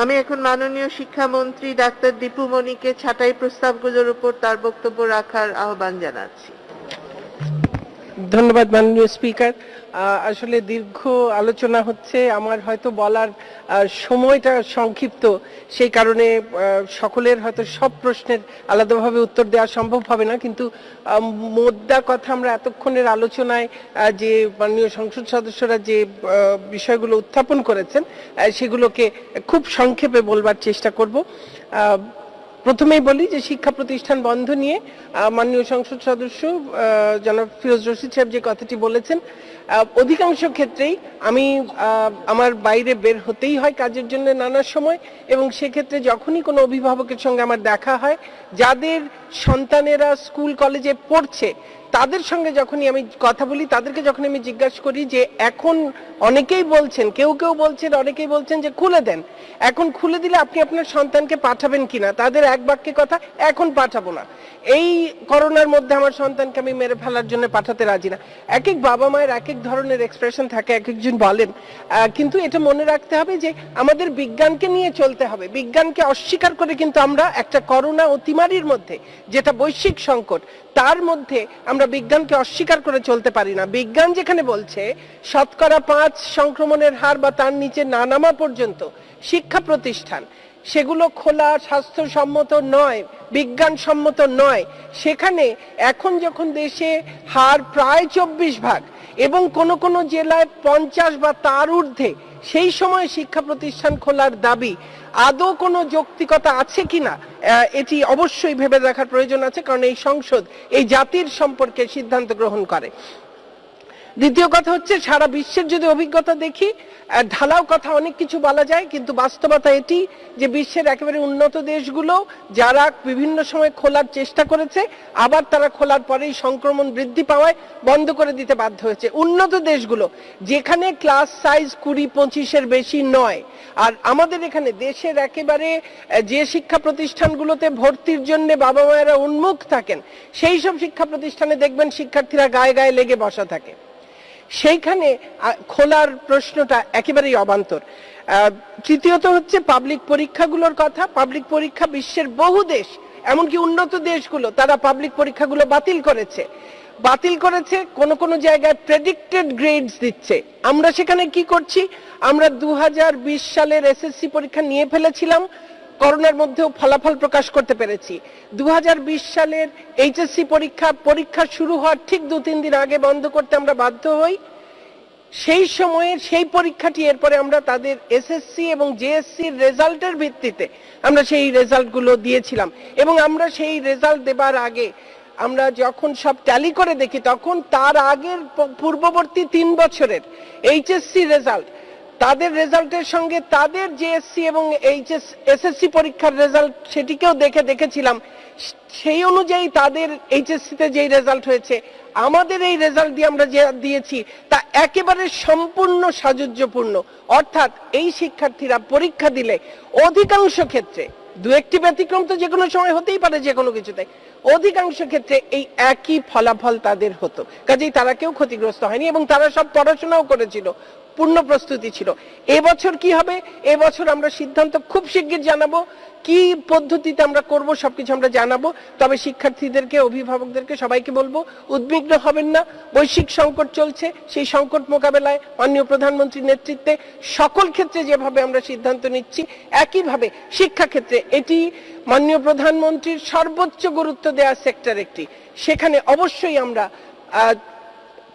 আমি এখন মাননীয় শিক্ষামন্ত্রী ডাক্তার দীপু মনিকে ছাঁটাই প্রস্তাবগুলোর উপর তার বক্তব্য রাখার আহ্বান জানাচ্ছি। ধন্যবাদ মাননীয় স্পিকার। আসলে দীর্ঘ আলোচনা হচ্ছে, আমার হয়তো বলার সময়টা সংক্ষিপ্ত, সেই কারণে সকলের হয়তো সব প্রশ্নের আলাদাভাবে উত্তর দেওয়া সম্ভব হবে না, কিন্তু মোদ্দা কথা আমরা এতক্ষণের আলোচনায় যে মাননীয় সংসদ সদস্যরা যে বিষয়গুলো উত্থাপন করেছেন সেগুলোকে খুব সংক্ষেপে বলবার চেষ্টা করব। প্রথমেই বলি যে শিক্ষা প্রতিষ্ঠান বন্ধ নিয়ে মাননীয় সংসদ সদস্য জনাব ফিরোজ রশিদ সাহেব যে কথাটি বলেছেন অধিকাংশ ক্ষেত্রেই আমি আমার বাইরে বের হতেই হয় কাজের জন্য নানা সময় এবং সেক্ষেত্রে যখনই কোনো অভিভাবকের সঙ্গে আমার দেখা হয়, যাদের সন্তানেরা স্কুল, কলেজে পড়ছে তাদের সঙ্গে যখনই আমি কথা বলি, তাদেরকে যখন আমি জিজ্ঞাসা করি যে, এখন অনেকেই বলছেন, কেউ কেউ বলছেন, অনেকেই বলছেন যে, খুলে দেন। এখন খুলে দিলে আপনি আপনার সন্তানকে পাঠাবেন কিনা? তাদের এক বাক্যে কথা, এখন পাঠাবো না। এই করোনার মধ্যে আমার সন্তানকে আমি মেরে ফেলার জন্য পাঠাতে রাজি না। এক এক বাবা মায়ের এক এক ধরনের এক্সপ্রেশন থাকে এক একজন বলেন কিন্তু এটা মনে রাখতে হবে যে, আমাদের বিজ্ঞানকে নিয়ে চলতে হবে। বিজ্ঞানকে অস্বীকার করে কিন্তু আমরা একটা করোনা অতিমারির মধ্যে, যেটা বৈশ্বিক সংকট, তার মধ্যে আমরা বিজ্ঞানকে অস্বীকার করে চলতে পারি না। বিজ্ঞান যেখানে বলছে, শতকরা পাঁচ সংক্রমণের হার বা তার নিচে না নামা পর্যন্ত শিক্ষা প্রতিষ্ঠান। সেগুলো খোলা, স্বাস্থ্যসম্মত নয়, বিজ্ঞানসম্মত নয়। সেখানে এখন যখন দেশে হার প্রায় চব্বিশ ভাগ এবং কোন কোন জেলায় পঞ্চাশ বা তার ঊর্ধ্বে সেই সময় শিক্ষা প্রতিষ্ঠান খোলার দাবি, আদৌ কোনো যৌক্তিকতা আছে কিনা? এটি অবশ্যই ভেবে দেখার প্রয়োজন আছে, কারণ এই সংসদ এই জাতির সম্পর্কে সিদ্ধান্ত গ্রহণ করে। দ্বিতীয় কথা হচ্ছে, সারা বিশ্বের যদি অভিজ্ঞতা দেখি ঢালাও কথা অনেক কিছু বলা যায়, কিন্তু বাস্তবতা এটি যে বিশ্বের একেবারে উন্নত দেশগুলো, যারা বিভিন্ন সময় খোলার চেষ্টা করেছে, আবার তারা খোলার পরেই সংক্রমণ বৃদ্ধি পাওয়ায় বন্ধ করে দিতে বাধ্য হয়েছে। উন্নত দেশগুলো, যেখানে ক্লাস সাইজ কুড়ি, পঁচিশের বেশি নয়, আর আমাদের এখানে দেশের একেবারে যে শিক্ষা প্রতিষ্ঠানগুলোতে ভর্তির জন্য বাবা মায়েরা উন্মুখ থাকেন, সেই সব শিক্ষা প্রতিষ্ঠানে দেখবেন শিক্ষার্থীরা গায়ে গায়ে লেগে বসা থাকে। সেইখানে খোলার প্রশ্নটা একেবারেই অবান্তর। তৃতীয়ত হচ্ছে পাবলিক পরীক্ষাগুলোর কথা। পাবলিক পরীক্ষা বিশ্বের বহু দেশ, এমনকি উন্নত দেশগুলো, তারা পাবলিক পরীক্ষাগুলো বাতিল করেছে। বাতিল করেছে, কোন কোন জায়গায় প্রেডিক্টেড গ্রেডস দিচ্ছে। আমরা সেখানে কি করছি? আমরা দু হাজার বিশ সালের এসএসসি পরীক্ষা নিয়ে ফেলেছিলাম। করোনার মধ্যেও ফলাফল প্রকাশ করতে পেরেছি। দু হাজার বিশ সালের এইচএসসি পরীক্ষা পরীক্ষা শুরু হওয়ার ঠিক দু তিন দিন আগে বন্ধ করতে আমরা বাধ্য হই। সেই সময়ে সেই পরীক্ষাটি এরপরে আমরা তাদের এসএসসি এবং জেএসসির রেজাল্টের ভিত্তিতে আমরা সেই রেজাল্টগুলো দিয়েছিলাম। এবং আমরা সেই রেজাল্ট দেবার আগে আমরা যখন সব ট্যালি করে দেখি, তখন তার আগের পূর্ববর্তী তিন বছরের এইচএসসি রেজাল্ট তাদের রেজাল্টের সঙ্গে তাদের জেএসসি এবং এইচএস এসএসসি পরীক্ষার রেজাল্ট সেটিকেও দেখে দেখেছিলাম। সেই অনুযায়ী তাদের এইচএসসিতে যেই রেজাল্ট হয়েছে, আমাদের এই রেজাল্ট দিয়ে আমরা যে দিয়েছি, তা একেবারে সম্পূর্ণ সাজুজ্যপূর্ণ অর্থাৎ এই শিক্ষার্থীরা পরীক্ষা দিলে অধিকাংশ ক্ষেত্রে দু একটি ব্যতিক্রম তো যে কোনো সময় হতেই পারে যে কোনো কিছুতে। অধিকাংশ ক্ষেত্রে এই একই ফলাফল তাদের হতো। কাজেই তারা কেউ ক্ষতিগ্রস্ত হয়নি এবং তারা সব পড়াশোনাও করেছিল, পূর্ণ প্রস্তুতি ছিল। এবছর কি হবে? এবছর আমরা সিদ্ধান্ত খুব শিগগির জানাব। কি পদ্ধতিতে আমরা করব সবকিছু আমরা জানাব। তবে শিক্ষার্থীদেরকে, অভিভাবকদেরকে সবাইকে বলব, উদ্বিগ্ন হবেন না। বৈশ্বিক সংকট চলছে, সেই সংকট মোকাবেলায় মাননীয় প্রধানমন্ত্রীর নেতৃত্বে সকল ক্ষেত্রে যেভাবে আমরা সিদ্ধান্ত নিচ্ছি, একইভাবে শিক্ষা ক্ষেত্রে এটি মাননীয় প্রধানমন্ত্রীর সর্বোচ্চ গুরুত্ব দেওয়া সেক্টর একটি। সেখানে অবশ্যই আমরা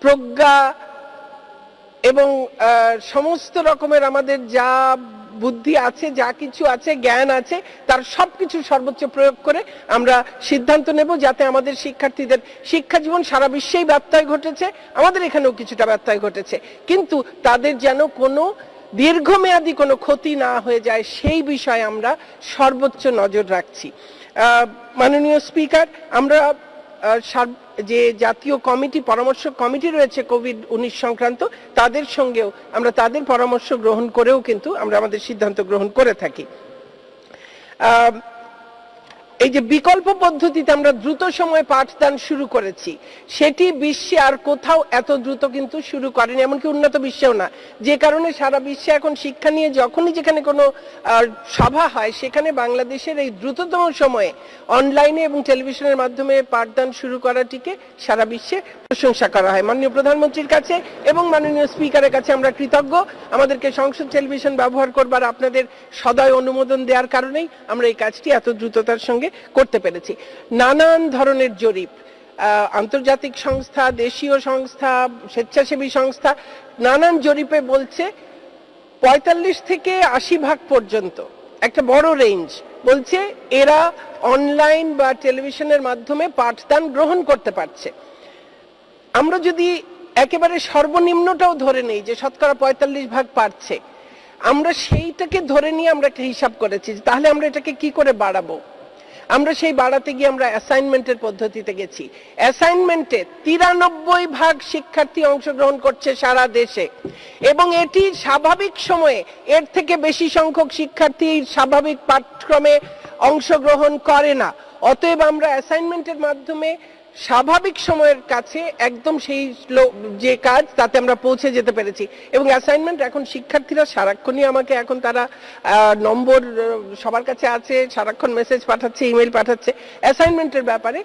প্রজ্ঞা এবং সমস্ত রকমের আমাদের যা বুদ্ধি আছে, যা কিছু আছে, জ্ঞান আছে, তার সবকিছু সর্বোচ্চ প্রয়োগ করে আমরা সিদ্ধান্ত নেব যাতে আমাদের শিক্ষার্থীদের শিক্ষা জীবন সারা বিশ্বেই ব্যত্যয় ঘটেছে, আমাদের এখানেও কিছুটা ব্যত্যয় ঘটেছে। কিন্তু তাদের যেন কোনো দীর্ঘমেয়াদী কোনো ক্ষতি না হয়ে যায়, সেই বিষয়ে আমরা সর্বোচ্চ নজর রাখছি। মাননীয় স্পিকার, আমরা যে জাতীয় কমিটি, পরামর্শ কমিটি রয়েছে কোভিড উনিশ সংক্রান্ত, তাদের সঙ্গেও আমরা তাদের পরামর্শ গ্রহণ করেও কিন্তু আমরা আমাদের সিদ্ধান্ত গ্রহণ করে থাকি। এই যে বিকল্প পদ্ধতিতে আমরা দ্রুত সময়ে পাঠদান শুরু করেছি, সেটি বিশ্বে আর কোথাও এত দ্রুত কিন্তু শুরু করেনি, এমনকি উন্নত বিশ্বেও না। যে কারণে সারা বিশ্বে এখন শিক্ষা নিয়ে যখনই যেখানে কোনো সভা হয়, সেখানে বাংলাদেশের এই দ্রুততম সময়ে অনলাইনে এবং টেলিভিশনের মাধ্যমে পাঠদান শুরু করাটিকে সারা বিশ্বে প্রশংসা করা হয়। মাননীয় প্রধানমন্ত্রীর কাছে এবং মাননীয় স্পিকারের কাছে আমরা কৃতজ্ঞ। আমাদেরকে সংসদ টেলিভিশন ব্যবহার করবার আপনাদের সদয় অনুমোদন দেওয়ার কারণেই আমরা এই কাজটি এত দ্রুততার সঙ্গে করতে পেরেছি। নানান ধরনের জরিপ আন্তর্জাতিক সংস্থা, দেশীয় সংস্থা, স্বেচ্ছাসেবী সংস্থা, নানান জরিপে বলছে পঁয়তাল্লিশ থেকে আশি ভাগ পর্যন্ত, একটা বড় রেঞ্জ বলছে এরা অনলাইন বা টেলিভিশনের মাধ্যমে পাঠদান গ্রহণ করতে পারছে। আমরা যদি একেবারে সর্বনিম্নটাও ধরে নেই যে শতকরা পঁয়তাল্লিশ ভাগ পারছে, আমরা সেইটাকে ধরে নিয়ে আমরা একটা হিসাব করেছি তাহলে আমরা এটাকে কি করে বাড়াবো? আমরা সেই বাড়াতে গিয়ে আমরা অ্যাসাইনমেন্টের পদ্ধতিতে গেছি। অ্যাসাইনমেন্টে তিরানব্বই ভাগ শিক্ষার্থী অংশগ্রহণ করছে সারা দেশে। এবং এটি স্বাভাবিক সময়ে এর থেকে বেশি সংখ্যক শিক্ষার্থী স্বাভাবিক পাঠ্যক্রমে অংশগ্রহণ করে না। অতএব আমরা অ্যাসাইনমেন্টের মাধ্যমে স্বাভাবিক সময়ের কাছে একদম সেই যে কাজ তাতে আমরা পৌঁছে যেতে পেরেছি। এবং অ্যাসাইনমেন্ট এখন শিক্ষার্থীরা সারাক্ষণই আমাকে এখন তারা নম্বর সবার কাছে আছে, সারাক্ষণ মেসেজ পাঠাচ্ছে ইমেল পাঠাচ্ছে। অ্যাসাইনমেন্টের ব্যাপারে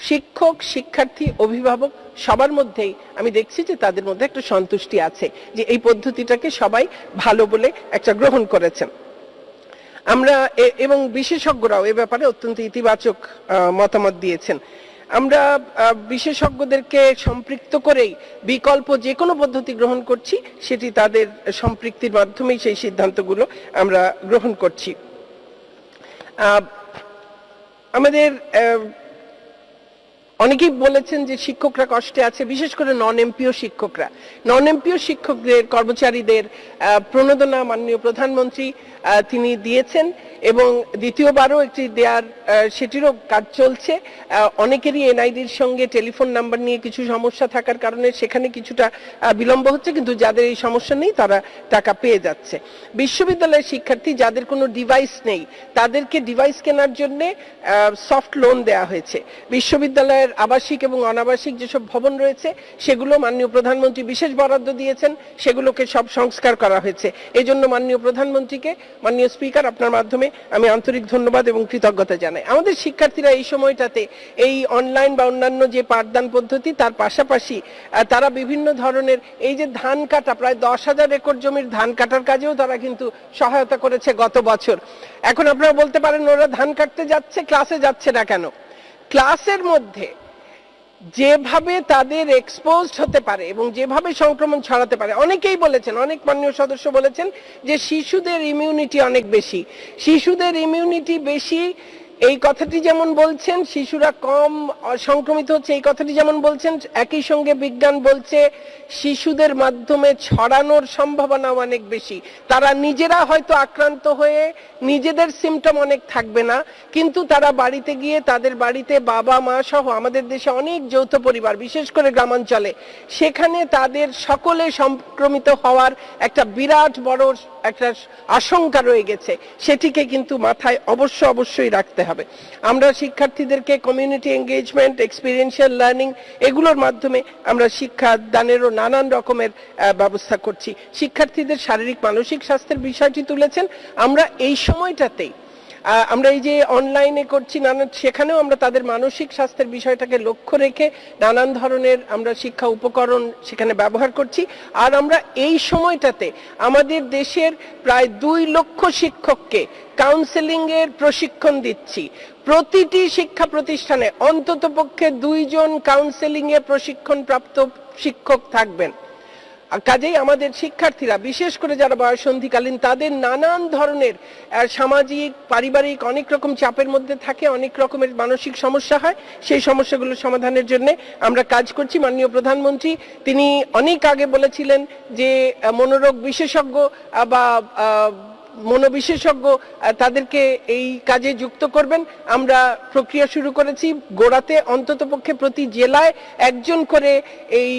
শিক্ষক, শিক্ষার্থী, অভিভাবক সবার মধ্যেই আমি দেখছি যে তাদের মধ্যে একটা সন্তুষ্টি আছে যে এই পদ্ধতিটাকে সবাই ভালো বলে একটা গ্রহণ করেছেন। আমরা এবং বিশেষজ্ঞরাও এ ব্যাপারে অত্যন্ত ইতিবাচক মতামত দিয়েছেন। আমরা বিশেষজ্ঞদেরকে সম্পৃক্ত করেই বিকল্প যে কোনো পদ্ধতি গ্রহণ করছি, সেটি তাদের সম্পৃক্তির মাধ্যমেই সেই সিদ্ধান্তগুলো আমরা গ্রহণ করছি। আমাদের অনেকেই বলেছেন যে শিক্ষকরা কষ্টে আছে, বিশেষ করে নন এমপিও শিক্ষকরা। নন এমপিও শিক্ষকদের, কর্মচারীদের প্রণোদনা মাননীয় প্রধানমন্ত্রী তিনি দিয়েছেন এবং দ্বিতীয়বারও একটি দেয়ার সেটিরও কাজ চলছে। অনেকেরই এনআইডির সঙ্গে টেলিফোন নাম্বার নিয়ে কিছু সমস্যা থাকার কারণে সেখানে কিছুটা বিলম্ব হচ্ছে, কিন্তু যাদের এই সমস্যা নেই, তারা টাকা পেয়ে যাচ্ছে। বিশ্ববিদ্যালয়ের শিক্ষার্থী যাদের কোনো ডিভাইস নেই, তাদেরকে ডিভাইস কেনার জন্য সফট লোন দেওয়া হয়েছে। বিশ্ববিদ্যালয়ের আবাসিক এবং অনাবাসিক যেসব ভবন রয়েছে, সেগুলো মাননীয় প্রধানমন্ত্রী বিশেষ বরাদ্দ দিয়েছেন, সেগুলোকে সব সংস্কার করা হয়েছে। এই জন্য মাননীয় প্রধানমন্ত্রীকে, মাননীয় স্পিকার আপনার মাধ্যমে আমি আন্তরিক ধন্যবাদ এবং কৃতজ্ঞতা জানাই। আমাদের শিক্ষার্থীরা এই সময়টাতে এই অনলাইন বা অন্যান্য যে পাঠদান পদ্ধতি, তার পাশাপাশি তারা বিভিন্ন ধরনের এই যে ধান কাটা, প্রায় দশ হাজার একর জমির ধান কাটার কাজেও তারা কিন্তু সহায়তা করেছে গত বছর। এখন আপনারা বলতে পারেন, ওরা ধান কাটতে যাচ্ছে, ক্লাসে যাচ্ছে না কেন? ক্লাসের মধ্যে যেভাবে তাদের এক্সপোজ হতে পারে এবং যেভাবে সংক্রমণ ছড়াতে পারে, অনেকেই বলেছেন, অনেক মাননীয় সদস্য বলেছেন যে শিশুদের ইমিউনিটি অনেক বেশি। শিশুদের ইমিউনিটি বেশি এই কথাটি যেমন বলছেন, শিশুরা কম সংক্রমিত হচ্ছে, এই কথাটি যেমন বলছেন, একই সঙ্গে বিজ্ঞান বলছে, শিশুদের মাধ্যমে ছড়ানোর সম্ভাবনা অনেক বেশি। তারা নিজেরা হয়তো আক্রান্ত হয়ে নিজেদের সিমটম অনেক থাকবে না, কিন্তু তারা বাড়িতে গিয়ে তাদের বাড়িতে বাবা, মা সহ আমাদের দেশে অনেক যৌথ পরিবার, বিশেষ করে গ্রামাঞ্চলে, সেখানে তাদের সকলে সংক্রমিত হওয়ার একটা বিরাট বড় একটা আশঙ্কা রয়ে গেছে। সেটিকে কিন্তু মাথায় অবশ্য অবশ্যই রাখতে হবে। আমরা শিক্ষার্থীদেরকে কমিউনিটি এঙ্গেজমেন্ট এক্সপিরিয়েন্সিয়াল লার্নিং এগুলোর মাধ্যমে আমরা শিক্ষা দানেরও নানান রকমের ব্যবস্থা করছি। শিক্ষার্থীদের শারীরিক, মানসিক স্বাস্থ্যের বিষয়টি তুলেছেন। আমরা এই সময়টাতেই আমরা এই যে অনলাইনে করছি, নানা, সেখানেও আমরা তাদের মানসিক স্বাস্থ্যের বিষয়টাকে লক্ষ্য রেখে নানান ধরনের আমরা শিক্ষা উপকরণ সেখানে ব্যবহার করছি। আর আমরা এই সময়টাতে আমাদের দেশের প্রায় দুই লক্ষ শিক্ষককে কাউন্সেলিং এর প্রশিক্ষণ দিচ্ছি। প্রতিটি শিক্ষা প্রতিষ্ঠানে অন্ততপক্ষে দুইজন কাউন্সেলিং এ প্রশিক্ষণ প্রাপ্ত শিক্ষক থাকবেন। কাজেই আমাদের শিক্ষার্থীরা, বিশেষ করে যারা বয়সন্ধিকালীন, তাদের নানান ধরনের সামাজিক, পারিবারিক অনেক রকম চাপের মধ্যে থাকে, অনেক রকমের মানসিক সমস্যা হয়, সেই সমস্যাগুলো সমাধানের জন্য আমরা কাজ করছি। মাননীয় প্রধানমন্ত্রী, তিনি অনেক আগে বলেছিলেন যে মনোরোগ বিশেষজ্ঞ বা মনোবিশেষজ্ঞ তাদেরকে এই কাজে যুক্ত করবেন। আমরা প্রক্রিয়া শুরু করেছি গোড়াতে, অন্ততপক্ষে প্রতি জেলায় একজন করে এই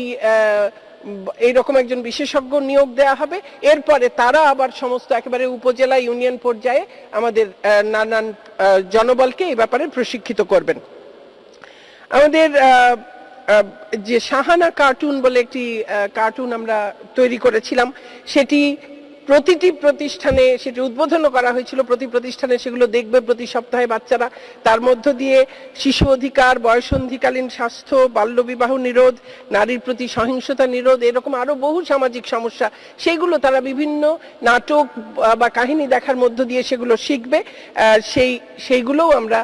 এইরকম একজন বিশেষজ্ঞ নিয়োগ দেয়া হবে। এরপরে তারা আবার সমস্ত একেবারে উপজেলা ইউনিয়ন পর্যায়ে আমাদের নানান জনবলকে এই ব্যাপারে প্রশিক্ষিত করবেন। আমাদের যে সাহানা কার্টুন বলে একটি কার্টুন আমরা তৈরি করেছিলাম, সেটি প্রতিটি প্রতিষ্ঠানে সেটি উদ্বোধনও করা হয়েছিল। প্রতি প্রতিষ্ঠানে সেগুলো দেখবে প্রতি সপ্তাহে বাচ্চারা। তার মধ্য দিয়ে শিশু অধিকার, বয়সন্ধিকালীন স্বাস্থ্য, বাল্যবিবাহ নিরোধ, নারীর প্রতি সহিংসতা নিরোধ, এরকম আরও বহু সামাজিক সমস্যা। সেগুলো তারা বিভিন্ন নাটক বা কাহিনী দেখার মধ্য দিয়ে সেগুলো শিখবে। সেই, সেইগুলোও আমরা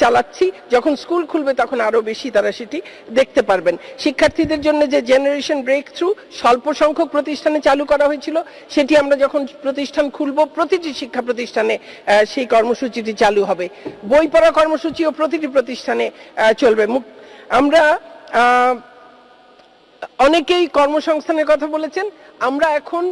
চালাচ্ছি। যখন স্কুল খুলবে তখন আরও বেশি তারা সেটি দেখতে পারবেন। শিক্ষার্থীদের জন্য যে জেনারেশন ব্রেক থ্রু স্বল্প সংখ্যক প্রতিষ্ঠানে চালু করা হয়েছিল, সেটি আমরা যখন প্রতিষ্ঠান খুলব, প্রতিটি শিক্ষা প্রতিষ্ঠানে সেই কর্মসূচিটি চালু হবে। বই পড়া কর্মসূচিও প্রতিটি প্রতিষ্ঠানে চলবে। আমরা অনেকেই কর্মসংস্থানের কথা বলেছেন। আমরা এখন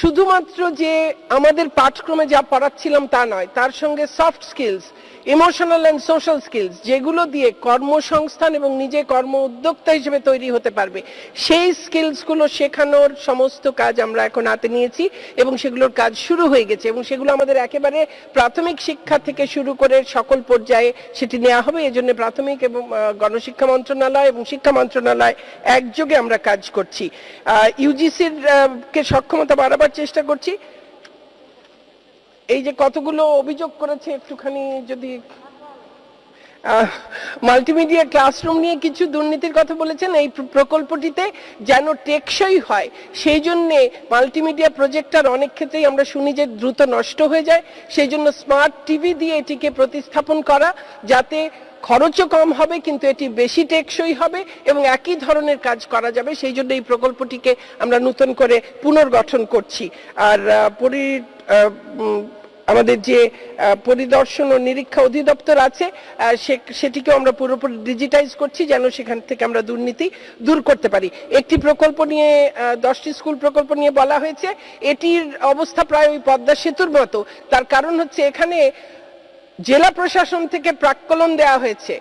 শুধুমাত্র যে আমাদের পাঠক্রমে যা পড়াচ্ছিলাম তা নয়, তার সঙ্গে soft skills emotional and social skills যেগুলো দিয়ে কর্মসংস্থান এবং নিজে কর্ম উদ্যোক্তা হিসেবে তৈরি হতে পারবে। সেই স্কিলসগুলো শেখানোর সমস্ত কাজ আমরা এখন হাতে নিয়েছি এবং সেগুলোর কাজ শুরু হয়ে গেছে এবং সেগুলো আমাদের একেবারে প্রাথমিক শিক্ষা থেকে শুরু করে সকল পর্যায়ে সেটি নেওয়া হবে। এজন্য প্রাথমিক এবং গণশিক্ষা মন্ত্রণালয় এবং শিক্ষা মন্ত্রণালয় একযোগে আমরা কাজ করছি। ইউজিসির কে সক্ষমতা বাড়াবার চেষ্টা করছি। এই যে কতগুলো অভিযোগ করেছে একটুখানি যদি মাল্টিমিডিয়া ক্লাসরুম নিয়ে কিছু দুর্নীতির কথা বলেছেন, এই প্রকল্পটিতে যেন টেকসই হয়, সেই জন্যে মাল্টিমিডিয়া প্রজেক্টার অনেক ক্ষেত্রেই আমরা শুনি যে দ্রুত নষ্ট হয়ে যায়, সেই জন্য স্মার্ট টিভি দিয়ে এটিকে প্রতিস্থাপন করা, যাতে খরচও কম হবে, কিন্তু এটি বেশি টেকসই হবে এবং একই ধরনের কাজ করা যাবে, সেই জন্য এই প্রকল্পটিকে আমরা নতুন করে পুনর্গঠন করছি। আর পরি আমাদের যে পরিদর্শন ও নিরীক্ষা অধিদপ্তর আছে সেটিকেও আমরা পুরোপুরি ডিজিটাইজ করছি যেন সেখান থেকে আমরা দুর্নীতি দূর করতে পারি। একটি প্রকল্প নিয়ে দশটি স্কুল প্রকল্প নিয়ে বলা হয়েছে, এটির অবস্থা প্রায় ওই পদ্মা সেতুর মতো। তার কারণ হচ্ছে এখানে জেলা প্রশাসন থেকে প্রাক্কলন দেওয়া হয়েছে।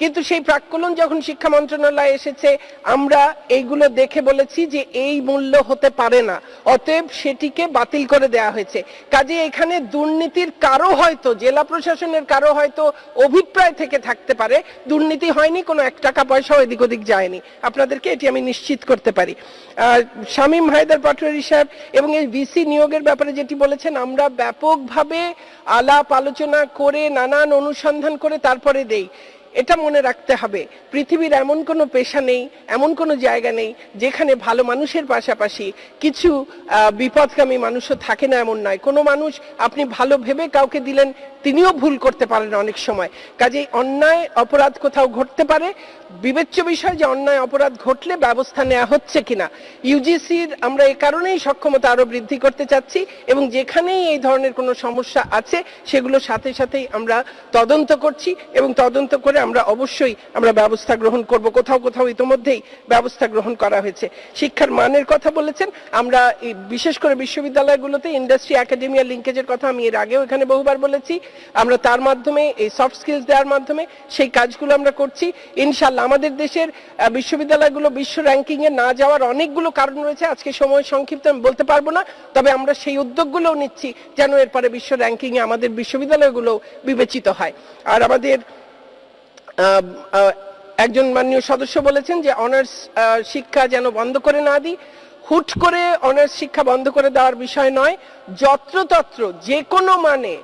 কিন্তু সেই প্রাক্কলন যখন শিক্ষা মন্ত্রণালয়ে এসেছে, আমরা এইগুলো দেখে বলেছি যে এই মূল্য হতে পারে না। অতএব সেটিকে বাতিল করে দেওয়া হয়েছে। কাজে এখানে দুর্নীতির কারও হয়তো, জেলা প্রশাসনের কারও হয়তো অভিপ্রায় থেকে থাকতে পারে। দুর্নীতি হয়নি, কোনো এক টাকা পয়সাও এদিক ওদিক যায়নি। আপনাদেরকে এটি আমি নিশ্চিত করতে পারি। শামীম হায়দার পাটোয়ারি সাহেব এবং এই ভিসি নিয়োগের ব্যাপারে যেটি বলেছেন, আমরা ব্যাপকভাবে আলাপ আলোচনা করে, নানান অনুসন্ধান করে তারপরে দেই। এটা মনে রাখতে হবে। পৃথিবীর এমন কোনো পেশা নেই, এমন কোনো জায়গা নেই, যেখানে ভালো মানুষের পাশাপাশি কিছু বিপদগামী মানুষও থাকে না এমন নয়। কোনো মানুষ আপনি ভালো ভেবে কাউকে দিলেন, তিনিও ভুল করতে পারেন অনেক সময়। কাজেই অন্যায়, অপরাধ কোথাও ঘটতে পারে। বিবেচ্য বিষয় যে অন্যায়, অপরাধ ঘটলে ব্যবস্থা নেওয়া হচ্ছে কিনা। ইউজিসির আমরা এই কারণেই সক্ষমতা আরও বৃদ্ধি করতে চাচ্ছি এবং যেখানেই এই ধরনের কোনো সমস্যা আছে, সেগুলো সাথে সাথেই আমরা তদন্ত করছি এবং তদন্ত করে আমরা অবশ্যই আমরা ব্যবস্থা গ্রহণ করব। কোথাও কোথাও ইতোমধ্যেই ব্যবস্থা গ্রহণ করা হয়েছে। শিক্ষার মানের কথা বলেছেন। আমরা বিশেষ করে বিশ্ববিদ্যালয়গুলোতে ইন্ডাস্ট্রি একাডেমিয়া লিঙ্কেজের কথা আমি এর আগেও এখানে বহুবার বলেছি। আমরা তার মাধ্যমে, এই সফট স্কিলস দেওয়ার মাধ্যমে সেই কাজগুলো আমরা করছি। ইনশাল্লাহ আমাদের দেশের বিশ্ববিদ্যালয়গুলো বিশ্ব র্যাঙ্কিং এ না যাওয়ার অনেকগুলো কারণ রয়েছে। আজকে সময় সংক্ষিপ্ত, আমি বলতে পারব না। তবে আমরা সেই উদ্যোগগুলোও নিচ্ছি যেন এরপরে বিশ্ব র্যাঙ্কিং এ আমাদের বিশ্ববিদ্যালয়গুলো বিবেচিত হয়। আর আমাদের একজন মাননীয় সদস্য বলেছেন যে অনার্স শিক্ষা যেন বন্ধ করে না দিই। হুট করে অনার্স শিক্ষা বন্ধ করে দেওয়ার বিষয় নয়, যত্রতত্র যে কোনো মানে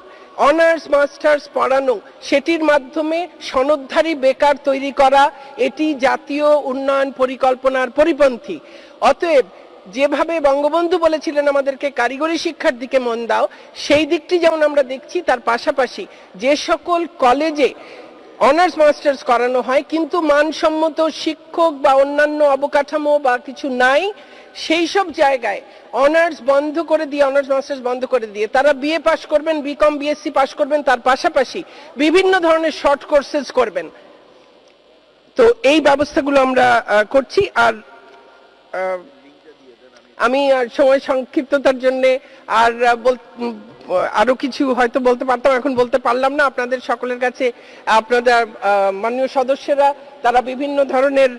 অনার্স মাস্টার্স পড়ানো, সেটির মাধ্যমে সনদধারী বেকার তৈরি করা, এটি জাতীয় উন্নয়ন পরিকল্পনার পরিপন্থী। অতএব যেভাবে বঙ্গবন্ধু বলেছিলেন আমাদেরকে কারিগরি শিক্ষার দিকে মন দাও, সেই দিকটি যেমন আমরা দেখছি, তার পাশাপাশি যে সকল কলেজে অনার্স মাস্টার্স করানো হয়, কিন্তু মানসম্মত শিক্ষক বা অন্যান্য অবকাঠামো বা কিছু নাই, সেই সব জায়গায় অনার্স বন্ধ করে দিয়ে অনার্স মাস্টার্স বন্ধ করে দিয়ে, তারা বিএ পাশ করবেন বিকম বিএসসি পাশ করবেন, তার পাশাপাশি বিভিন্ন ধরনের শর্ট কোর্সেস করবেন। তো এই ব্যবস্থাগুলো আমরা করছি, আর আমি সময় সংক্ষিপ্ততার জন্য আর আরও কিছু হয়তো বলতে পারতাম, এখন বলতে পারলাম না। আপনাদের সকলের কাছে আপনাদের মাননীয় সদস্যরা, তারা বিভিন্ন ধরনের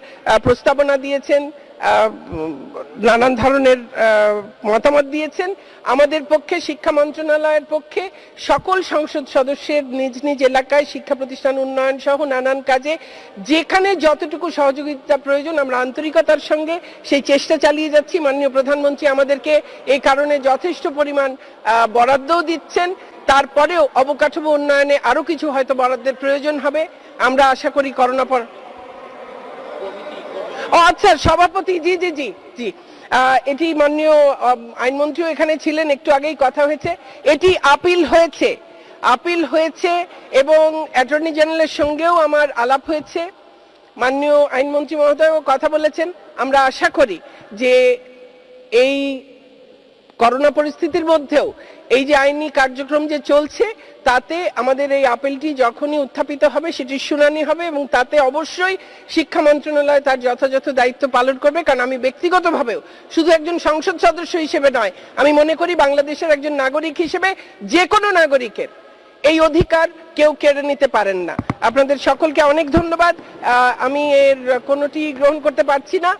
প্রস্তাবনা দিয়েছেন। নানান ধরনের মতামত দিয়েছেন। আমাদের পক্ষে, শিক্ষা মন্ত্রণালয়ের পক্ষে সকল সংসদ সদস্যের নিজ নিজ এলাকায় শিক্ষা প্রতিষ্ঠান উন্নয়ন সহ নানান কাজে যেখানে যতটুকু সহযোগিতা প্রয়োজন, আমরা আন্তরিকতার সঙ্গে সেই চেষ্টা চালিয়ে যাচ্ছি। মাননীয় প্রধানমন্ত্রী আমাদেরকে এই কারণে যথেষ্ট পরিমাণ বরাদ্দও দিচ্ছেন। তারপরেও অবকাঠামো উন্নয়নে আরও কিছু হয়তো বরাদ্দের প্রয়োজন হবে। আমরা আশা করি করোনা পর ও আচ্ছা সভাপতি, জি জি জি জি। এটি মাননীয় আইনমন্ত্রীও এখানে ছিলেন, একটু আগেই কথা হয়েছে। এটি আপিল হয়েছে। আপিল হয়েছে এবং অ্যাটর্নি জেনারেলের সঙ্গেও আমার আলাপ হয়েছে। মাননীয় আইনমন্ত্রী মহোদয়ও কথা বলেছেন। আমরা আশা করি যে এই করোনা পরিস্থিতির মধ্যেও এই যে আইনি কার্যক্রম যে চলছে, তাতে আমাদের এই আপেলটি যখনই উত্থাপিত হবে সেটির শুনানি হবে এবং তাতে অবশ্যই শিক্ষা মন্ত্রণালয় তার যথাযথ দায়িত্ব পালন করবে। কারণ আমি ব্যক্তিগতভাবেও শুধু একজন সংসদ সদস্য হিসেবে নয়, আমি মনে করি বাংলাদেশের একজন নাগরিক হিসেবে যে কোনো নাগরিকের এই অধিকার কেউ কেড়ে নিতে পারেন না। আপনাদের সকলকে অনেক ধন্যবাদ। আমি এর কোনোটি গ্রহণ করতে পারছি না।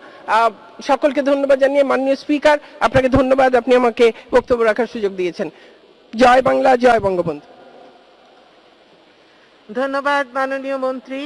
সকলকে ধন্যবাদ জানিয়ে মাননীয় স্পিকার, আপনাকে ধন্যবাদ। আপনি আমাকে বক্তব্য রাখার সুযোগ দিয়েছেন। জয় বাংলা, জয় বঙ্গবন্ধু। ধন্যবাদ মাননীয় মন্ত্রী।